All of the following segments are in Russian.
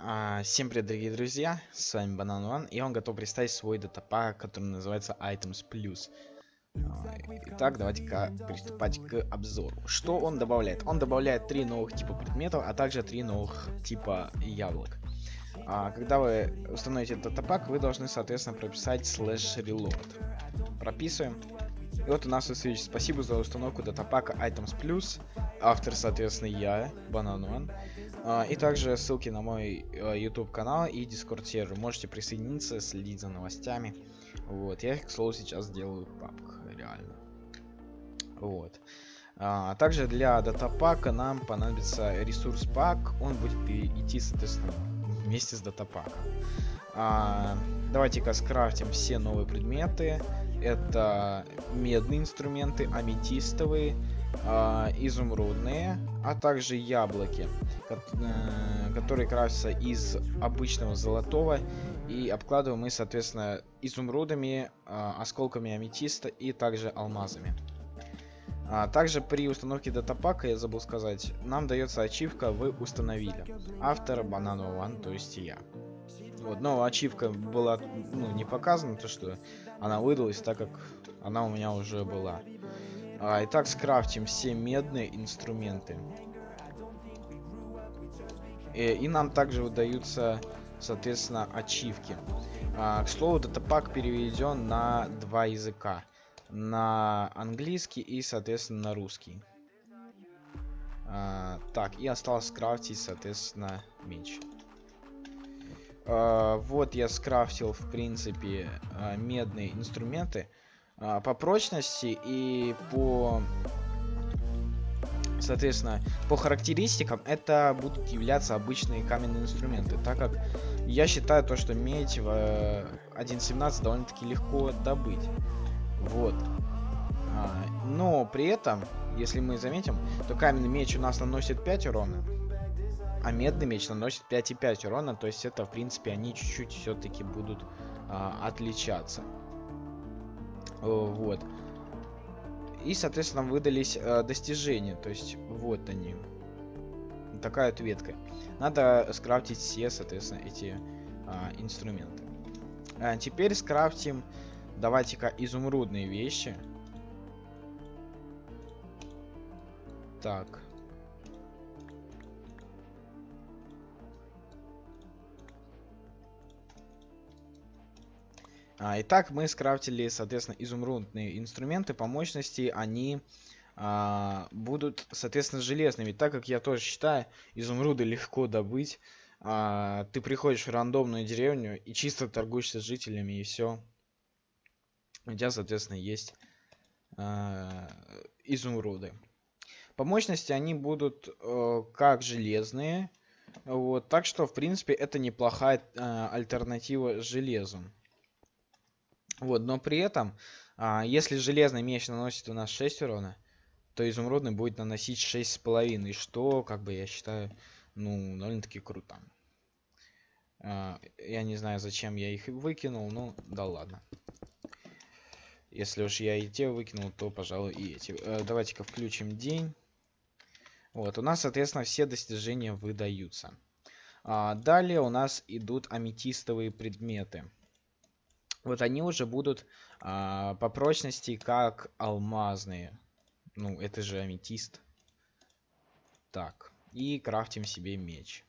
А, всем привет, дорогие друзья, с вами Банан One, и он готов представить свой датапак, который называется Items Plus. А, итак, давайте-ка приступать к обзору. Что он добавляет? Он добавляет три новых типа предметов, а также три новых типа яблок. А, когда вы установите датапак, вы должны, соответственно, прописать slash reload. Прописываем. И вот у нас высвечивается спасибо за установку датапака Items Plus. Автор, соответственно, я, Банан One. А, и также ссылки на мой а, YouTube канал и Discord сервер. Можете присоединиться, следить за новостями. Вот, я их, к слову, сейчас делаю в папках, реально. Вот. А, также для датапака нам понадобится ресурс пак. Он будет идти, соответственно, вместе с датапаком. А, Давайте-ка скрафтим все новые предметы. Это медные инструменты, аметистовые, э, изумрудные, а также яблоки, э, которые крафтятся из обычного золотого. И обкладываем мы, соответственно, изумрудами, э, осколками аметиста и также алмазами. А, также при установке датапака, я забыл сказать, нам дается ачивка «Вы установили». Автор Banana One, то есть я. Вот, но ачивка была ну, не показана, то что она выдалась, так как она у меня уже была. А, итак, скрафтим все медные инструменты. И, э, и нам также выдаются, соответственно, ачивки. А, к слову, датапак переведен на два языка. На английский и, соответственно, на русский. А, так, и осталось скрафтить, соответственно, меч. А, вот я скрафтил, в принципе, а, медные инструменты. А, по прочности и по соответственно по характеристикам это будут являться обычные каменные инструменты так как я считаю то что медь в 1.17 довольно-таки легко добыть. Вот. А, но при этом если мы заметим то каменный меч у нас наносит 5 урона а медный меч наносит 5,5 урона то есть это в принципе они чуть-чуть все-таки будут а, отличаться вот. И, соответственно, выдались э, достижения. То есть, вот они. Такая вот ветка. Надо скрафтить все, соответственно, эти э, инструменты. А теперь скрафтим, давайте-ка, изумрудные вещи. Так. Итак, мы скрафтили, соответственно, изумрудные инструменты по мощности. Они а, будут, соответственно, железными. Так как я тоже считаю, изумруды легко добыть. А, ты приходишь в рандомную деревню и чисто торгуешься с жителями, и все. У тебя, соответственно, есть а, изумруды. По мощности они будут э, как железные. Вот, так что, в принципе, это неплохая э, альтернатива железу. Вот, но при этом, а, если железный меч наносит у нас 6 урона, то изумрудный будет наносить 6,5, что, как бы, я считаю, ну, довольно-таки круто. А, я не знаю, зачем я их выкинул, ну, да ладно. Если уж я и те выкинул, то, пожалуй, и эти. Э, Давайте-ка включим день. Вот, у нас, соответственно, все достижения выдаются. А, далее у нас идут аметистовые предметы вот они уже будут а, по прочности как алмазные. Ну, это же аметист. Так, и крафтим себе меч.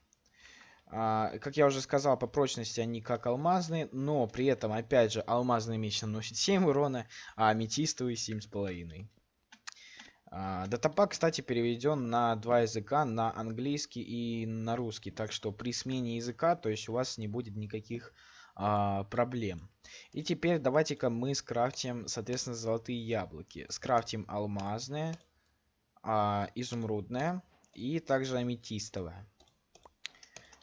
А, как я уже сказал, по прочности они как алмазные, но при этом, опять же, алмазный меч наносит 7 урона, а аметистовый 7,5. А, датапак, кстати, переведен на два языка, на английский и на русский. Так что при смене языка, то есть у вас не будет никаких а, проблем. И теперь давайте-ка мы скрафтим, соответственно, золотые яблоки. Скрафтим алмазные, а, изумрудное и также аметистовое.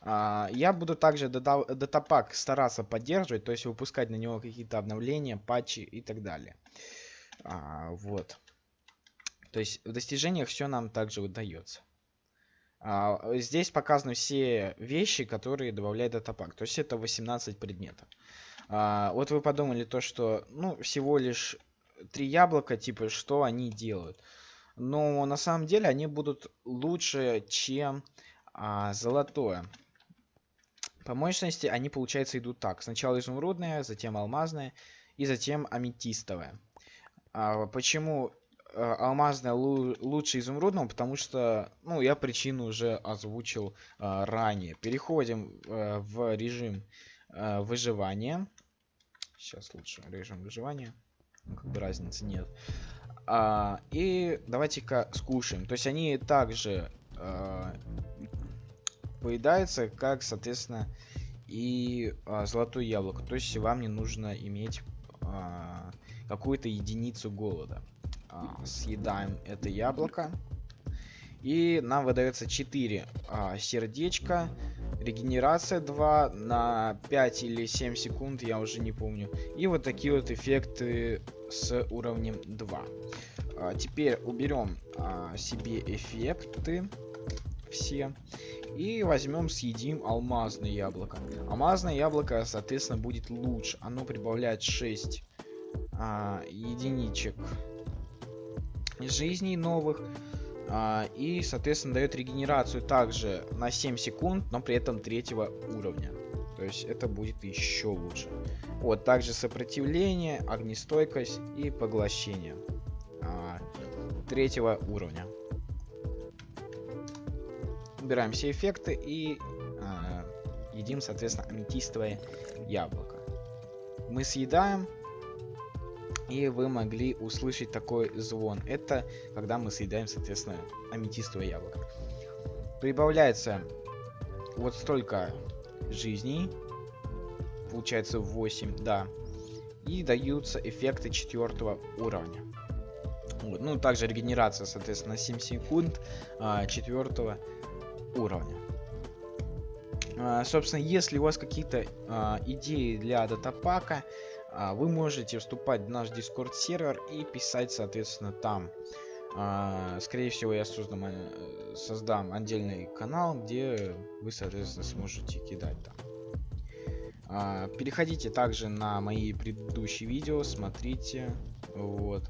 А, я буду также датапак стараться поддерживать, то есть выпускать на него какие-то обновления, патчи и так далее. А, вот. То есть в достижениях все нам также удается. А, здесь показаны все вещи, которые добавляет датапак. То есть это 18 предметов. А, вот вы подумали то, что ну всего лишь три яблока, типа что они делают. Но на самом деле они будут лучше, чем а, золотое. По мощности они, получается, идут так. Сначала изумрудная, затем алмазная и затем аметистовая. А, почему а, алмазная лучше изумрудного? Потому что, ну, я причину уже озвучил а, ранее. Переходим а, в режим а, выживания. Сейчас лучше режим выживания. Ну, как бы разницы нет. А, и давайте-ка скушаем. То есть они также а, поедаются, как, соответственно, и а, золотое яблоко. То есть вам не нужно иметь а, какую-то единицу голода. Съедаем это яблоко. И нам выдается 4 а, сердечка. Регенерация 2 на 5 или 7 секунд, я уже не помню. И вот такие вот эффекты с уровнем 2. А, теперь уберем а, себе эффекты все. И возьмем, съедим алмазное яблоко. Алмазное яблоко, соответственно, будет лучше. Оно прибавляет 6 а, единичек жизней новых. А, и, соответственно, дает регенерацию также на 7 секунд, но при этом третьего уровня. То есть это будет еще лучше. Вот, также сопротивление, огнестойкость и поглощение а, третьего уровня. Убираем все эффекты и а, едим, соответственно, аметистовое яблоко. Мы съедаем, и вы могли услышать такой звон. Это когда мы съедаем, соответственно, аметистовое яблоко. Прибавляется вот столько жизней. Получается 8, да. И даются эффекты четвертого уровня. Вот. Ну, также регенерация, соответственно, 7 секунд а, четвертого уровня. А, собственно, если у вас какие-то а, идеи для датапака, вы можете вступать в наш Discord сервер и писать, соответственно, там. А, скорее всего, я создам, э, создам отдельный канал, где вы, соответственно, сможете кидать там. А, переходите также на мои предыдущие видео, смотрите. Вот.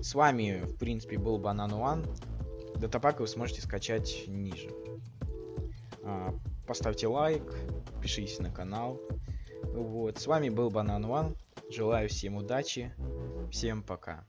С вами, в принципе, был Банан One. Датапак вы сможете скачать ниже. Поставьте лайк, подпишитесь на канал. Вот, с вами был Банан One. Желаю всем удачи. Всем пока.